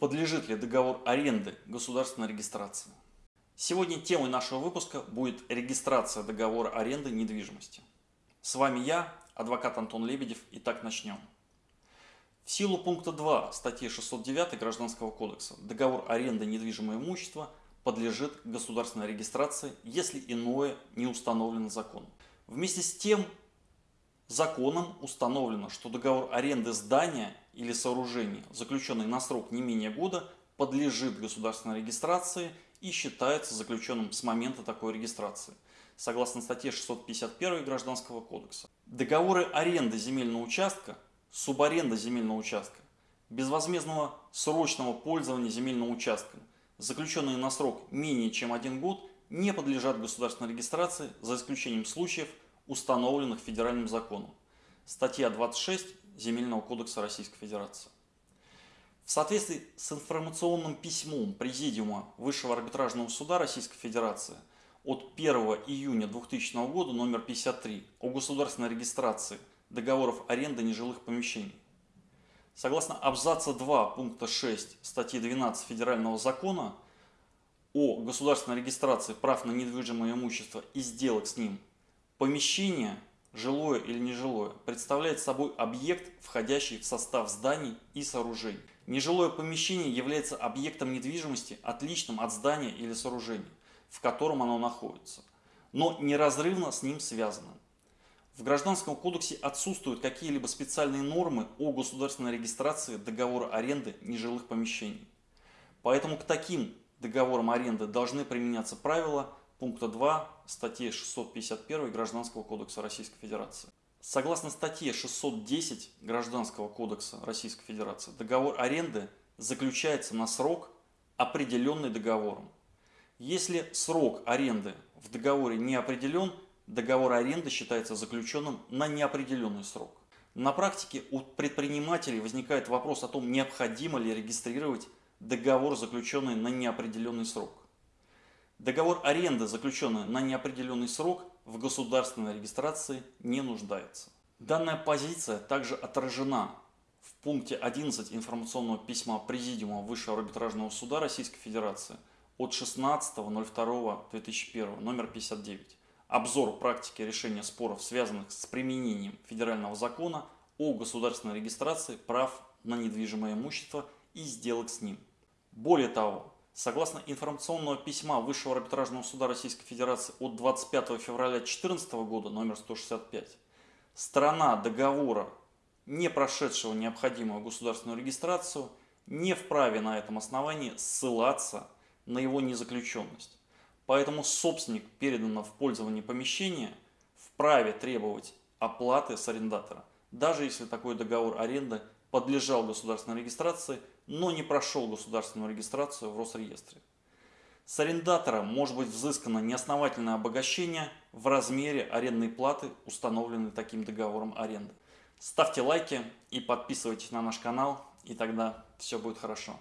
Подлежит ли договор аренды государственной регистрации? Сегодня темой нашего выпуска будет регистрация договора аренды недвижимости. С вами я, адвокат Антон Лебедев, и так начнем. В силу пункта 2 статьи 609 Гражданского кодекса договор аренды недвижимого имущества подлежит государственной регистрации, если иное не установлено законом. Вместе с тем, законом установлено, что договор аренды здания или сооружение, заключенный на срок не менее года, подлежит государственной регистрации и считается заключенным с момента такой регистрации, согласно статье 651 Гражданского кодекса. Договоры аренды земельного участка, субаренда земельного участка, безвозмездного срочного пользования земельным участком, заключенные на срок менее чем один год, не подлежат государственной регистрации за исключением случаев, установленных федеральным законом. Статья 26 Земельного кодекса Российской Федерации. В соответствии с информационным письмом Президиума Высшего арбитражного суда Российской Федерации от 1 июня 2000 года номер 53 о государственной регистрации договоров аренды нежилых помещений. Согласно абзаца 2 пункта 6 статьи 12 Федерального закона о государственной регистрации прав на недвижимое имущество и сделок с ним, помещение – жилое или нежилое, представляет собой объект, входящий в состав зданий и сооружений. Нежилое помещение является объектом недвижимости, отличным от здания или сооружения, в котором оно находится, но неразрывно с ним связано. В Гражданском кодексе отсутствуют какие-либо специальные нормы о государственной регистрации договора аренды нежилых помещений. Поэтому к таким договорам аренды должны применяться правила пункта 2 статьи 651 Гражданского кодекса Российской Федерации. Согласно статье 610 Гражданского кодекса Российской Федерации, договор аренды заключается на срок, определенный договором. Если срок аренды в договоре не определен, договор аренды считается заключенным на неопределенный срок. На практике у предпринимателей возникает вопрос о том, необходимо ли регистрировать договор, заключенный на неопределенный срок. Договор аренды, заключенный на неопределенный срок, в государственной регистрации не нуждается. Данная позиция также отражена в пункте 11 информационного письма Президиума Высшего арбитражного суда Российской Федерации от 16.02.2001, номер 59. Обзор практики решения споров, связанных с применением федерального закона о государственной регистрации прав на недвижимое имущество и сделок с ним. Более того, Согласно информационного письма Высшего арбитражного суда Российской Федерации от 25 февраля 2014 года, номер 165, сторона договора, не прошедшего необходимую государственную регистрацию, не вправе на этом основании ссылаться на его незаключенность. Поэтому собственник переданного в пользование помещения вправе требовать оплаты с арендатора, даже если такой договор аренды подлежал государственной регистрации, но не прошел государственную регистрацию в Росреестре. С арендатора может быть взыскано неосновательное обогащение в размере арендной платы, установленной таким договором аренды. Ставьте лайки и подписывайтесь на наш канал, и тогда все будет хорошо.